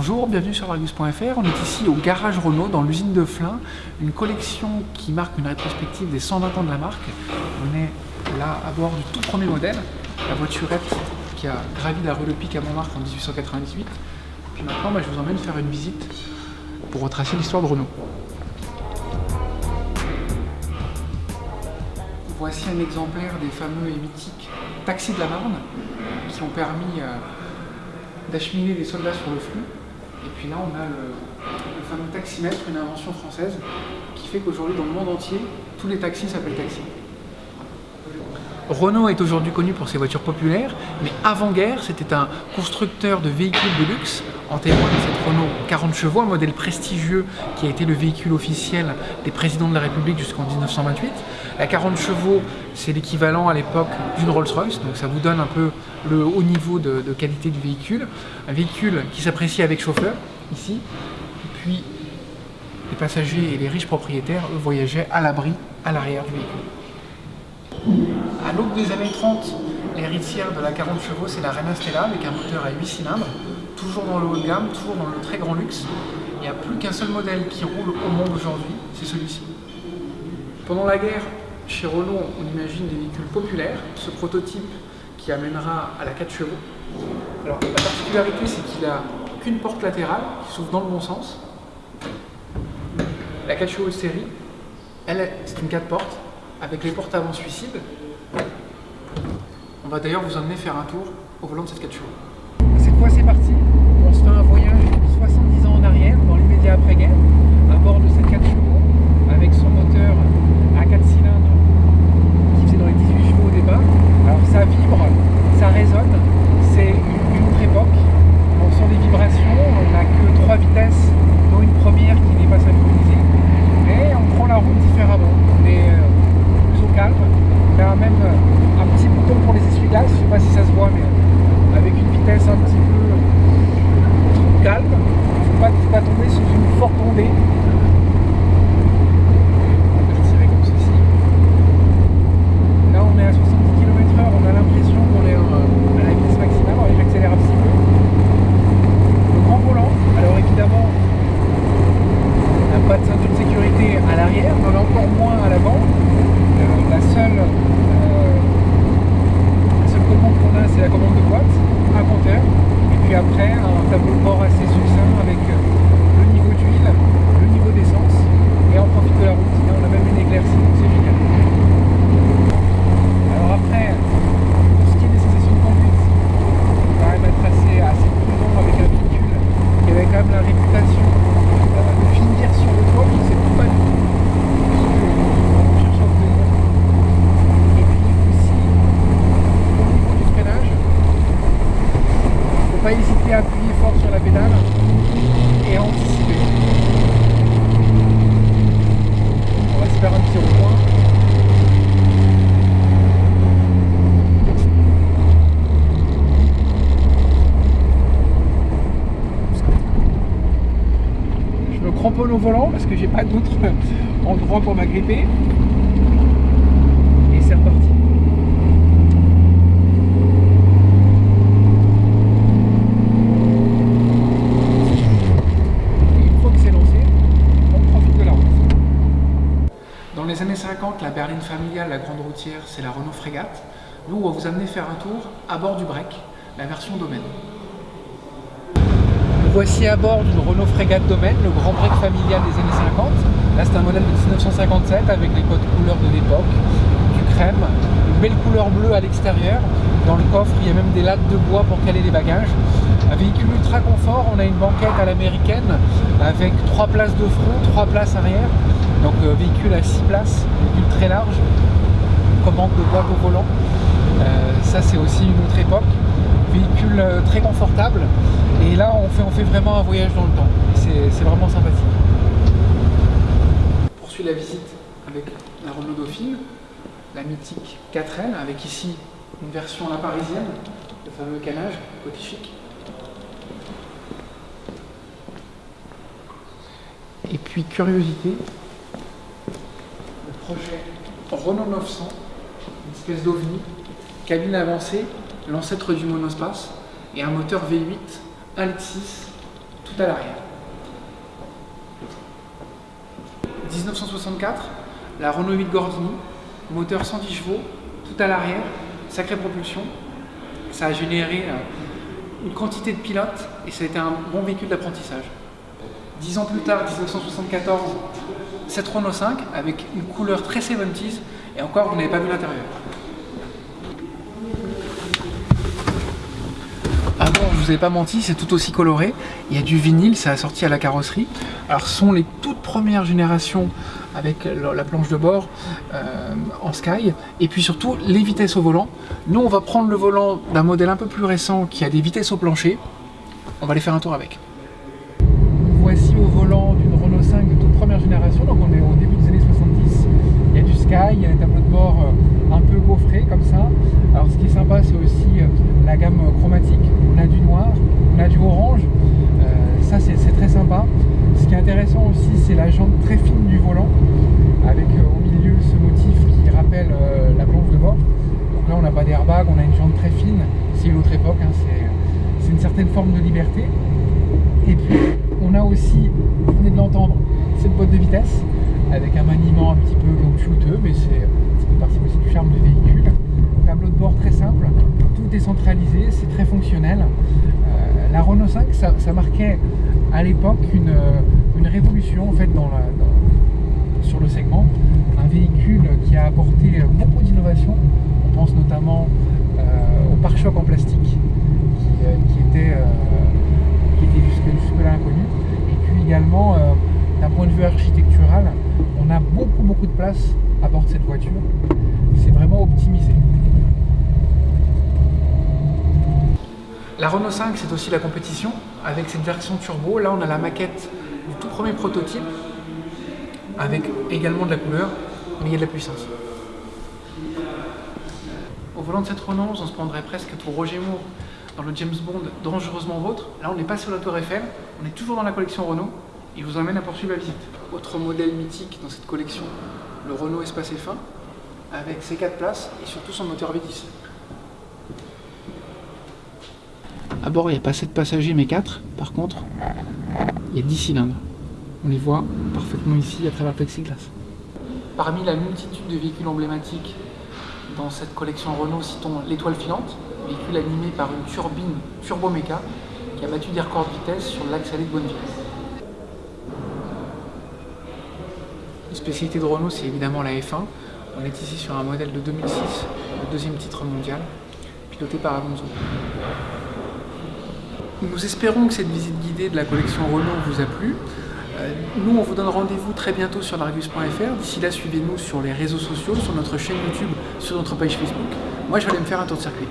Bonjour, bienvenue sur Argus.fr. On est ici au garage Renault dans l'usine de Flins, une collection qui marque une rétrospective des 120 ans de la marque. On est là à bord du tout premier modèle, la voiturette qui a gravi la rue Le Pic à Montmartre en 1898. Puis maintenant, je vous emmène faire une visite pour retracer l'histoire de Renault. Voici un exemplaire des fameux et mythiques taxis de la Marne qui ont permis euh, d'acheminer des soldats sur le flux. Et puis là, on a le, fameux taximètre, une invention française, qui fait qu'aujourd'hui, dans le monde entier, tous les taxis s'appellent taxis. Renault est aujourd'hui connu pour ses voitures populaires, mais avant-guerre, c'était un constructeur de véhicules de luxe. En témoigne cette Renault 40 chevaux, un modèle prestigieux qui a été le véhicule officiel des présidents de la République jusqu'en 1928. La 40 chevaux, c'est l'équivalent à l'époque d'une Rolls-Royce, donc ça vous donne un peu le haut niveau de, qualité du véhicule. Un véhicule qui s'apprécie avec chauffeur, ici, puis les passagers et les riches propriétaires, eux, voyageaient à l'abri, à l'arrière du véhicule. À l'aube des années 30, l'héritière de la 40 chevaux, c'est la Reina Stella avec un moteur à 8 cylindres, toujours dans le haut de gamme, toujours dans le très grand luxe. Il n'y a plus qu'un seul modèle qui roule au monde aujourd'hui, c'est celui-ci. Pendant la guerre, chez Renault, on imagine des véhicules populaires, ce prototype qui amènera à la 4 chevaux. Alors la particularité, c'est qu'il n'a qu'une porte latérale qui s'ouvre dans le bon sens. La 4 chevaux série, elle, c'est une 4 portes avec les portes avant suicide. On va d'ailleurs vous emmener faire un tour au volant de cette 4 chevaux. Cette fois c'est parti, on se fait un voyage 70 ans en arrière, dans l'immédiat après-guerre, à bord de cette 4 chevaux, avec son moteur à 4 cylindres qui faisait dans les 18 chevaux au départ. Alors ça vibre, ça résonne, c'est une autre époque. On sent des vibrations, on n'a que 3 vitesses, dont une première qui n'est pas synchronisée. Mais on prend la route différemment. On est plus au calme. On a même un petit bouton pour les essuie-glaces, je ne sais pas si ça se voit, mais avec une vitesse un petit peu calme. Il ne faut pas, faut pas tomber sous une forte ondée. Je vais tirer comme ceci. Là, on est à 70 km/h, on a l'impression qu'on est à la vitesse maximale. Alors, j'accélère un petit peu. Le grand volant, alors évidemment, on n'a pas de ceinture de sécurité à l'arrière, on en a encore moins à l'avant. Euh, la seule euh, seule commande qu'on a, c'est la commande de boîte, un compteur, et puis après un tableau de bord assez succinct avec euh, le niveau d'huile, le niveau d'essence, et on profite de la route. Et on a même une éclaircie, donc c'est génial. Alors après, pour ce qui est des sensations de conduite, on va quand même être assez, assez prudent avec un véhicule qui avait quand même la réputation euh, de finir sur le toit, qui ne sait pas du tout ce qu'on cherche à obtenir. Et puis aussi, au niveau du freinage, il ne faut pas hésiter à appuyer fort sur la pédale et à anticiper. On va se faire un petit rond-point. Je me cramponne volant parce que j'ai pas d'autre endroit pour m'agripper. Et c'est reparti. Une fois que c'est lancé, on profite de la route. Dans les années 50, la berline familiale, la grande routière, c'est la Renault Frégate. Nous, on va vous amener faire un tour à bord du break, la version domaine. Voici à bord d'une Renault Frégate Domaine, le grand break familial des années 50. Là, c'est un modèle de 1957 avec les codes couleurs de l'époque, du crème, une belle couleur bleue à l'extérieur. Dans le coffre, il y a même des lattes de bois pour caler les bagages. Un véhicule ultra confort, on a une banquette à l'américaine avec trois places de front, trois places arrière. Donc euh, véhicule à 6 places, véhicule très large, commande de boîte au volant. Euh, ça c'est aussi une autre époque. Véhicule euh, très confortable. Et là on fait, on fait vraiment un voyage dans le temps. C'est vraiment sympathique. On poursuit la visite avec la Renault Dauphine, la mythique 4L, avec ici une version la parisienne, le fameux canage côté. Et puis curiosité, le projet Renault 900, une espèce d'ovni, cabine avancée, l'ancêtre du monospace, et un moteur V8 1.6 tout à l'arrière. 1964, la Renault 8 Gordini, moteur 110 chevaux, tout à l'arrière, sacrée propulsion. Ça a généré euh, une quantité de pilotes et ça a été un bon véhicule d'apprentissage. Dix ans plus tard, 1974, cette Renault 5 avec une couleur très 70s et encore vous n'avez pas vu l'intérieur. Ah bon, je vous pas menti, c'est tout aussi coloré. Il y a du vinyle, ça a sorti à la carrosserie. Alors ce sont les toutes premières générations avec la planche de bord euh, en Sky et puis surtout les vitesses au volant. Nous on va prendre le volant d'un modèle un peu plus récent qui a des vitesses au plancher. On va aller faire un tour avec. Voici au volant d'une Renault 5 de toute première génération, donc on est au début des années 70. Il y a du Sky, il y a un tableau de bord euh, un peu gaufré comme ça. Alors ce qui est sympa c'est aussi euh, la gamme chromatique. On a du noir, on a du orange. ça c'est très sympa. Ce qui est intéressant aussi, c'est la jante très fine du volant, avec euh, au milieu ce motif qui rappelle euh, la planche de bord. Donc là, on n'a pas d'airbag, on a une jante très fine. C'est une autre époque, hein, c'est une certaine forme de liberté. Et puis, on a aussi, vous venez de l'entendre, cette boîte de vitesse, avec un maniement un petit peu caoutchouteux, mais c'est partie aussi du charme du véhicule. Tableau de bord très simple, tout est centralisé, c'est très fonctionnel. Euh, la Renault 5, ça marquait à l'époque une, une, révolution en fait sur le segment. Un véhicule qui a apporté beaucoup d'innovations. On pense notamment euh, au pare-choc en plastique qui, euh, était, euh, qui était jusque-là inconnu. Et puis également, d'un point de vue architectural, on a beaucoup beaucoup de place à bord de cette voiture. C'est vraiment optimisé. La Renault 5, c'est aussi la compétition avec cette version turbo. Là, on a la maquette du tout premier prototype avec également de la couleur, mais il y a de la puissance. Au volant de cette Renault, on se prendrait presque pour Roger Moore dans le James Bond Dangereusement Vôtre. Là, on n'est pas sur la Tour Eiffel, on est toujours dans la collection Renault. Il vous emmène à poursuivre la visite. Autre modèle mythique dans cette collection, le Renault Espace F1, avec ses 4 places et surtout son moteur V10. À bord, il n'y a pas 7 passagers, mais 4. Par contre, il y a 10 cylindres. On les voit parfaitement ici à travers le plexiglas. Parmi la multitude de véhicules emblématiques dans cette collection Renault, citons l'étoile filante, véhicule animé par une turbine turboméca qui a battu des records de vitesse sur l'axe allé de Bonneville. Une spécialité de Renault, c'est évidemment la F1. On est ici sur un modèle de 2006, le deuxième titre mondial, piloté par Alonso. Nous espérons que cette visite guidée de la collection Renault vous a plu. Euh, nous, on vous donne rendez-vous très bientôt sur largus.fr. D'ici là, suivez-nous sur les réseaux sociaux, sur notre chaîne YouTube, sur notre page Facebook. Moi, je vais aller me faire un tour de circuit.